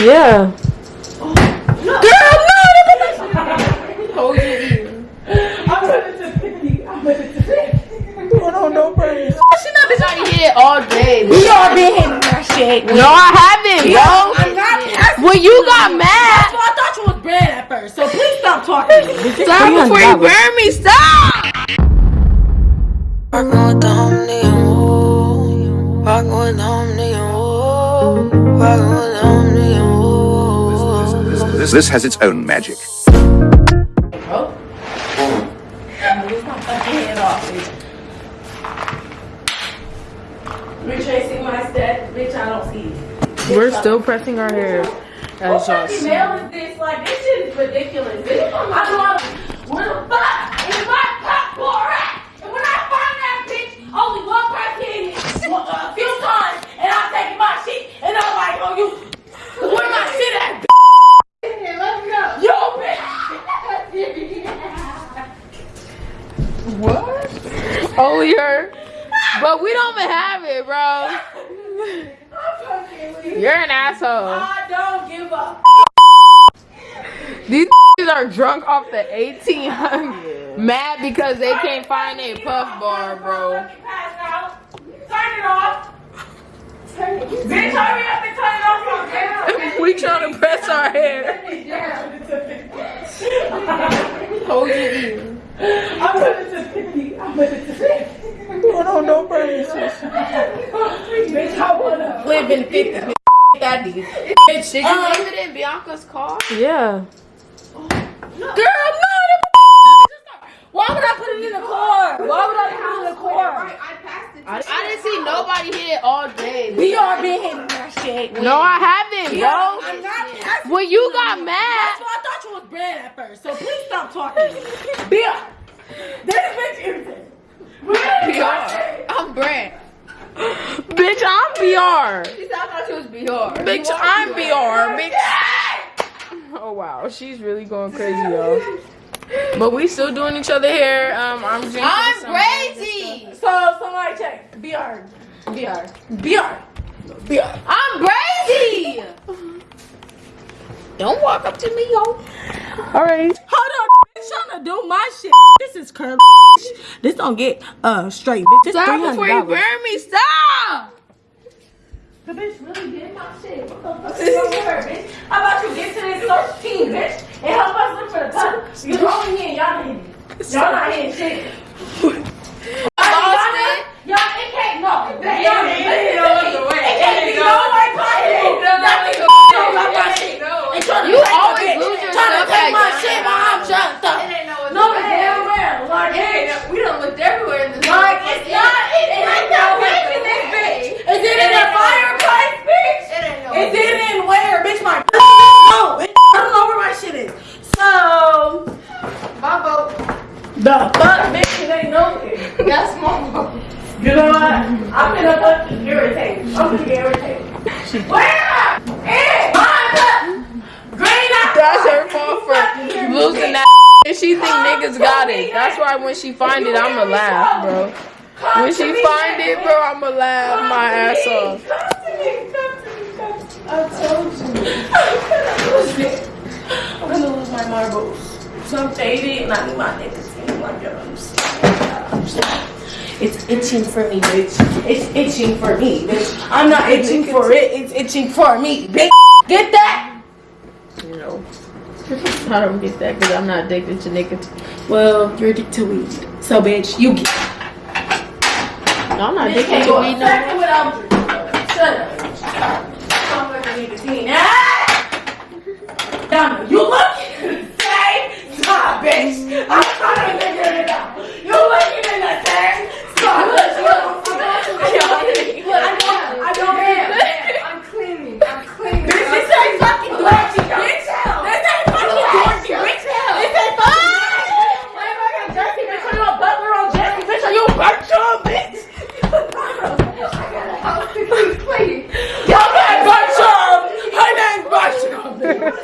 Yeah. Girl, no! Hold your ear. I'm gonna to 50. I'm gonna to 50. Going on no purpose. She not bitch. Somebody hit all day. We all been hitting that shit. No, I haven't, bro. I'm not. That's When you got mad, That's why I thought you was brand at first. So please stop talking. stop before you burn me. Stop. Rockin' with the homie and woo. Rockin' with the homie and woo. Rockin' with the homie and woo. This, this has its own magic. Bro. Move my fucking head off, bitch. Retracing my steps, bitch. I don't see it. We're still pressing our hair. What As y'all fucking mail is this? Like, this shit is ridiculous. Bitch, I know how to. Where the fuck is my passport at? And when I find that bitch, only one person in it one- a few times, and I'm taking my shit, and I'm like, oh, you. Where my shit at, bitch? Let me know. Yo, bitch. What? Only her. But we don't even have it, bro. I'm fucking with you. You're an asshole. I don't give a These are drunk off the 1800. Mad because they can't find a puff bar, bro. Turn it off. Bitch, hurry up and turn it off. We trying to press our hair. Hold your ear. I'm gonna to 50. I'm gonna to 50. Going on no purpose. Bitch, I wanna live in 50. Bitch. Bitch, Did you leave it in Bianca's car? Yeah. Girl, no. Why would I put it in the car? Why would I put it in the car? I, passed it. I didn't see nobody hit it all day. We all been hitting that shit. No, I haven't, bro. I'm not. That's When you got mad, That's why I thought you was brand at first. So please stop talking. Bia, this bitch irritating. BR. I'm Brent. Bitch, I'm BR. She said I thought she was BR. Bitch, I'm BR. Bitch. Oh wow, she's really going crazy, y'all. But we still doing each other hair. Um, I'm drinking. I'm crazy. So somebody check. BR. BR. BR. BR. I'm crazy. Don't walk up to me, yo. All right. Hold on. Bitch, trying to do my shit. This is curb. This don't get uh straight. Bitch, this Stop before you burn me. Stop. The bitch really did my shit. What the fuck is wrong with her, bitch? How about you get to this search team, bitch, and help us look for the cut? You're only here, y'all hitting. Y'all not hitting shit. Lost it. Y'all, it can't no. Y'all, It ain't no other way. It can't It be ain't no no way possible. no Not other to way. know about my It shit. ain't no And trying to You take my always bitch. lose your Trying to stuff take like my that. shit while I'm jumped up. It ain't no other No, way. damn well. Like, It ain't bitch. no- We done looked everywhere in this. Like, it's not, it ain't no bitch in this bitch. Is it in a fireplace, bitch? It ain't no Is way. it in where, bitch? My no, bitch, I don't know where my shit is. So, My vote. the fuck, bitch, it ain't nowhere. That's. You know what? I'm gonna fucking irritate. I'm gonna get irritated. Where is my green? That's her fault for losing that. And she think niggas got it. That's why when she find it, I'ma laugh, bro. When she find it, bro, I'ma laugh my ass off. Come to me, come to me, come to me. I told you. I'm gonna lose it. I'm gonna lose my marbles. So I'm faded and I need my nicotine. Like, you understand? It's itching for me, bitch. It's itching for me, bitch. I'm not itching for it. It's itching for me, bitch. Get that? You know. I don't get that because I'm not addicted to nicotine. Well, you're addicted to weed. So, bitch, you get No, I'm not addicted to weed no second more. without drinking. Shut up. You looking in the same spot, bitch. I'm trying to figure it out. You looking in the same spot. Look, look, look. I know, I know, man. I'm cleaning. I'm cleaning. Bitch, this ain't fucking Dorothy, bitch. This ain't fucking Dorothy, bitch. This ain't fucking Motherfucker, Jesse, bitch. Are you a butler on Jesse, bitch? Are you a virtual, bitch? Please, please. Your name Virtual. Her name's Virtual. Virtual.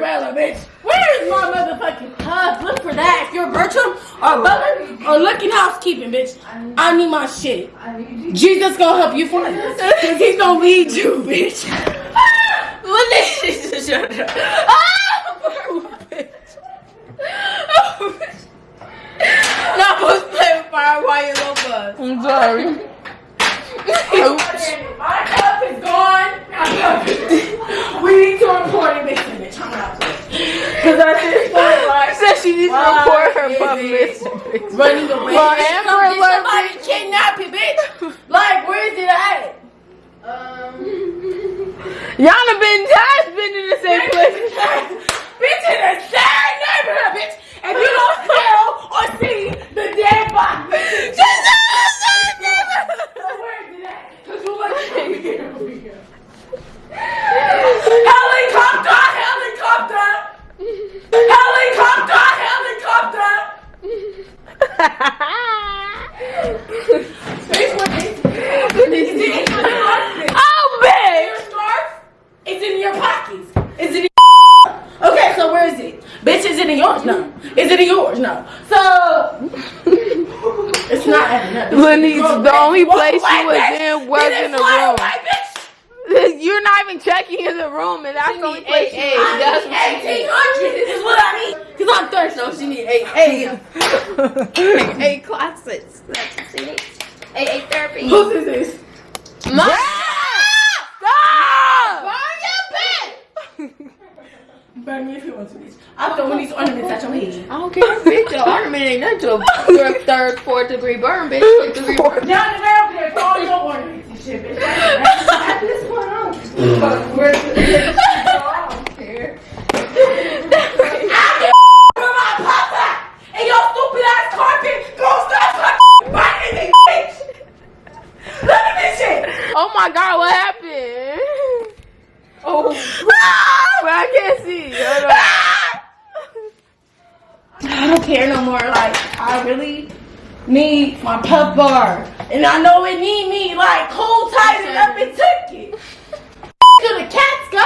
umbrella, bitch. Where is my motherfucking hug? Look for that. If you're Bertram or Butler or looking housekeeping, bitch, I need my shit. Need. Jesus gonna help you find it. Cause he's gonna lead you, bitch. What is this? Shut up. Bitch. Oh, bitch. Not supposed to play with fire while you little buzz. I'm sorry. Oops. My cup is gone. My cup is We need to report it, bitch. bitch. I'm out. Cause at this point, like, Said she needs to report her butt bitch. running away. Well. Amber Alert, somebody kidnap you, bitch. Like, where is it at? Um, Y'all have been times been in the same place. bitch in the same neighborhood, bitch. If you don't smell or see the dead body, bitch. Just in the same neighborhood. So where is it at? Cause you like over here, over here. Helicopter, helicopter. Helicopter, helicopter. Bitch, what is Is it in your scarf? Oh, babe. Your scarf? It's in your pockets. Is it in your Okay, so where is it? Bitch, is it in yours? No. Is it in yours? No. So it's not adding up. Lenise, Go the away. only Walk place away, she was bitch. In was Get in the room. away, bitch. You're not even checking in the room, and that's the only place. Hey, she- that's what she Eighteen hundred is what I need. Cause I'm thirsty. No, she need eight, eight, eight classes. That's what she needs. Eight, eight therapy. Whose is this? Mom! Stop! Burn your bed. Burn me if you want to, bitch. I'm throwing these ornaments at your head. I don't care, bitch. The ornament ain't nothing to a third, fourth degree burn, bitch. Fifth degree burn. Down the ground there, throw all your ornaments and shit, bitch. At this point, I don't But where's the I don't care. Where my papa and your stupid ass carpet go stop fucking biting me, bitch. Look at this shit. Oh my God, what happened? Oh, But I can't see. Hold on. I don't care no more. Like, I really need my puff bar. And I know it need me. Like, who tightened up and took it? to the cats, go.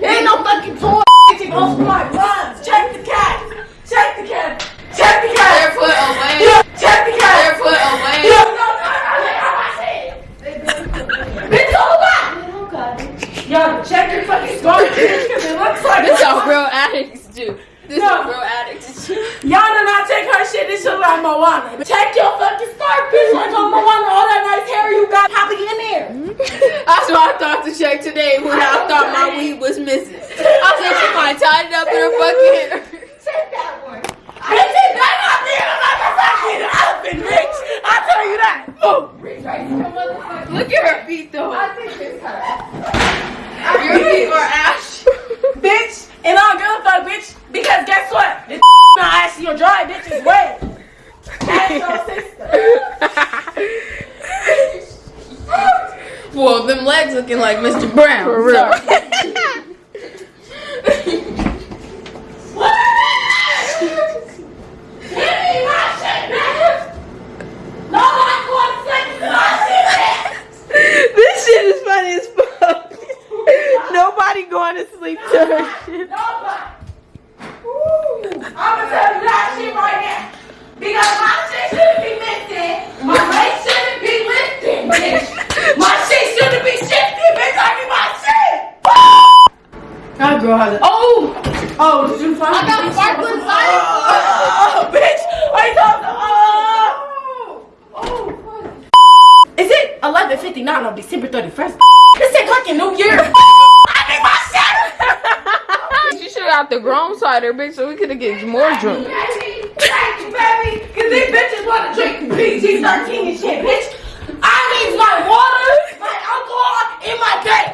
It ain't no fucking toy. It goes for my runs. Check the cat. Check the cat. Check the cat. barefoot away. Yeah, check the cat. Barefoot away. Yeah, no, no, no, lay on my shit. Bitch, hold on. Yo, check your fucking scarf, bitch, because it looks like This how real addicts do. This is No. what real addicts do. Y'all do not check her shit. This shit like Moana. Check your fucking scarf, bitch. Like on Moana, all that nice hair you got probably in there. That's what I check today when I thought my weed was missing. I said she might tie it up in her fucking hair. Check that one. Bitch, it better not be in a motherfucking elephant, bitch. I tell you that. Oh. Look at her feet though. I think it's her. Your feet are ash. Bitch, and I don't give a fuck, bitch. Because guess what? This not ashy or dry, bitch. It's wet. Ask your sister. Well, them legs looking like Mr. Brown. For real. Sorry. Give me my shit, bitch. Nobody's going to take my shit, this shit is funny as fuck. Nobody going to sleep to her shit. Nobody. I'm gonna tell you that shit right now. Because my shit shouldn't be missing. My waist shouldn't be lifting, bitch. My shit shouldn't be shifting, bitch. I need my shit. That girl has it. Oh! Oh, did you find I got it? sparkling oh, fire. Oh, bitch! I thought. Oh! Oh! Is it 11:59 on December 31st? This ain't fucking New Year. I need my shit. You should have got the grown cider, bitch, so we could have get more drunk. Baby, thank you, baby. Cause these bitches want to drink PG 13 and shit, bitch. I need my water, my alcohol, and my day.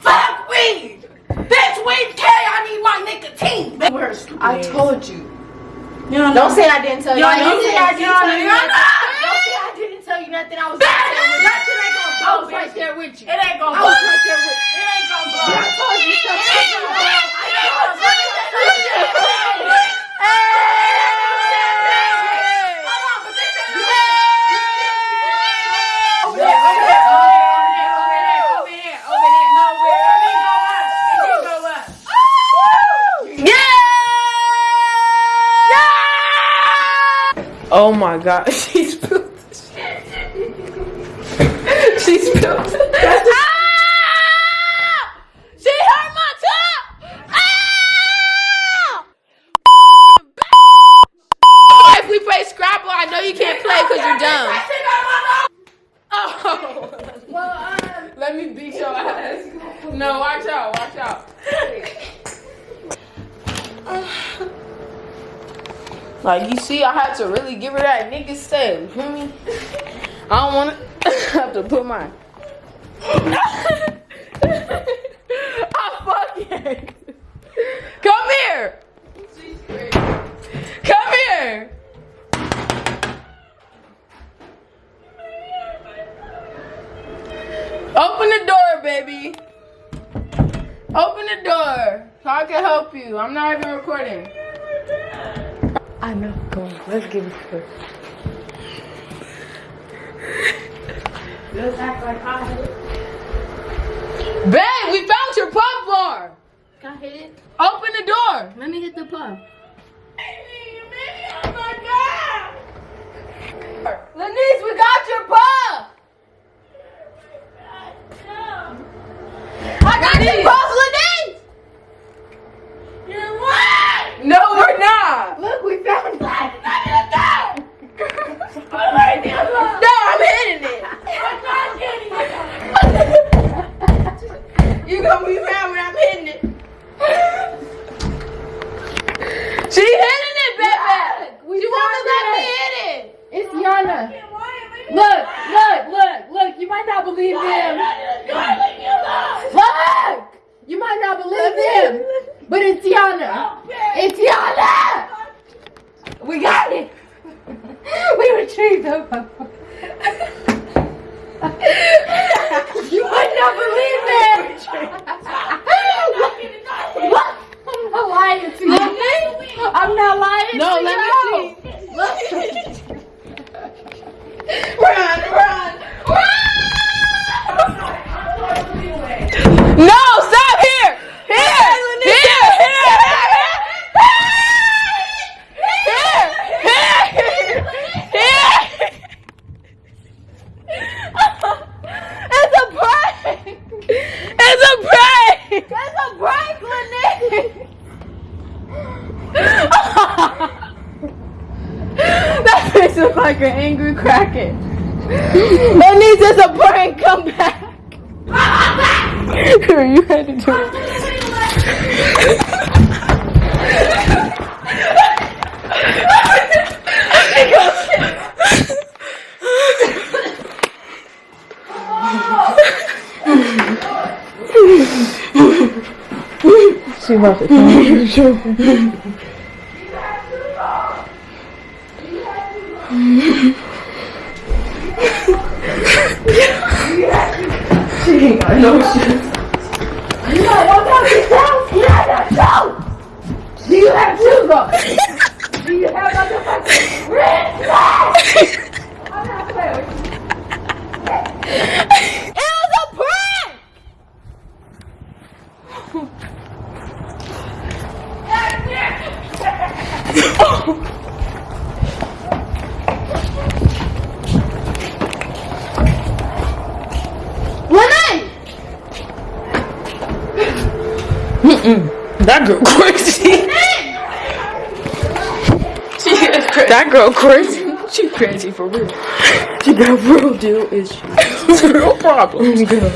Fuck weed. Bitch, weed K, I need my nicotine. I told you. You Don't say I didn't tell you. Don't say. I didn't tell you. nothing. Don't say I didn't tell you nothing. I was right there with you. That shit ain't gonna I blow, was right there with you. It ain't gonna I blow. was right there with you. It ain't gonna blow. I told you It something. ain't gonna blow. I ain't gonna blow. Hold on, but this is- Over there, over there, over there, over there, over there, over there. No, where? It didn't go up. It didn't go up. Oh my god, she spilled she spilled the ah! She hurt my top! Ah! If we play Scrabble, I know you can't play because you're dumb. Oh. Let me beat your ass. No, watch out, watch out. Like you see, I had to really give her that nigga style. You feel me? I don't want to have to put my. I fucking. Come here. Come here. Open the door, baby. Open the door so I can help you. I'm not even recording. I know. Come on, let's give it first. Just act like I hit it. Babe, we found your puff bar. Can I hit it? Open the door. Let me hit the puff. Oh Lenise, we got your puff. I got your puff, Lenise. You're what? No, we're not. Look, we found it. No, I'm hitting it. You gonna be mad when I'm hitting it. She hitting it, baby. We She wanna found let me it. hit it. It's Yana. Look, look, look, look. You might not believe them. Look! You might not believe them. But it's Yana. It's Yana! We got it. You might not believe it. What? I'm not lying to you. I'm not lying No, to let you. me see. Look. Run, run, No, stop here. Here, here, here, here, here, here. It's a prank. It's a prank. It's a prank, Lenny. that face looks like an angry kraken. Lenny, it's a prank. Come back. You had to do it. She about to come here, You have two though. You have motherfucking red flag. I'm not playing with you. It was a prank! Lenny! That girl crazy. she is crazy. That girl crazy. She crazy for real. She got real deal issues. real problems. Girl.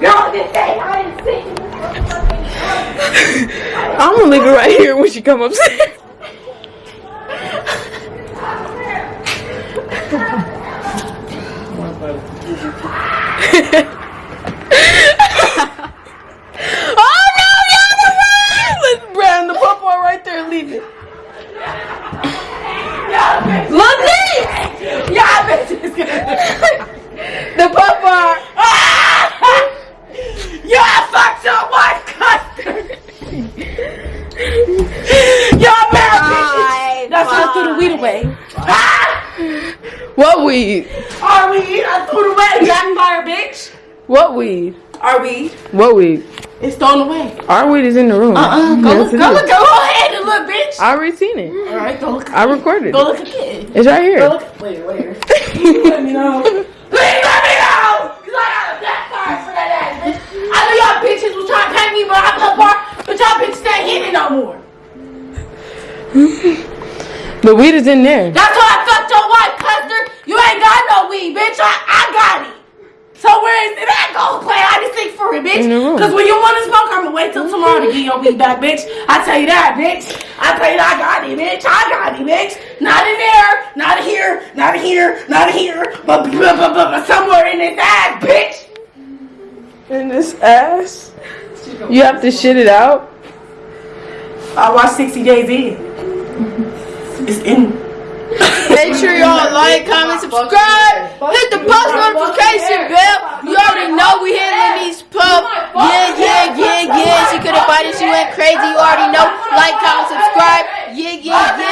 Girl, this day I didn't see you. I'm gonna leave it right here when she come upstairs. oh no, Yana, run! Let's brand the purple right there. Leave it. Look, Nick! Y'all bitches The purple. Ah! Y'all fucked your wife, custard. Y'all bad bitches. That's why I threw the weed away. What weed? Are we? I threw it away. Backfire, bitch. What weed? Are we? What weed? It's thrown away. Our weed is in the room. Uh-uh. Go, Yes, go, go, go ahead to look, bitch. I already seen it. All right, go look. I recorded Go look again. It's right Go here. look. Wait, where? Please let me know. Please let me know. Cause I got a black card for that ass, bitch. I know y'all bitches was trying to pay me, but I'm the bar. But y'all bitches ain't hitting no more. The weed is in there. That's why I fucked your wife, Custer. You ain't got no weed, bitch. I, I got it. So where is it at? Go play hide and seek for it, bitch. In the room. Cause when you want to smoke, I'ma wait till tomorrow to get your weed back, bitch. I tell you that, bitch. I tell you that I got it, bitch. I got it, bitch. Not in there, not here, not here, not here, but, but, but, but, but somewhere in this ass, bitch. In this ass. You have to shit it out. I watched 60 Days In. It's in. Make sure y'all like, comment, subscribe. Hit the post notification bell. You already know we hitting these pub. Yeah, yeah, yeah, yeah. She could have bought it. She went crazy. You already know. Like, comment, subscribe. Yeah, yeah, yeah.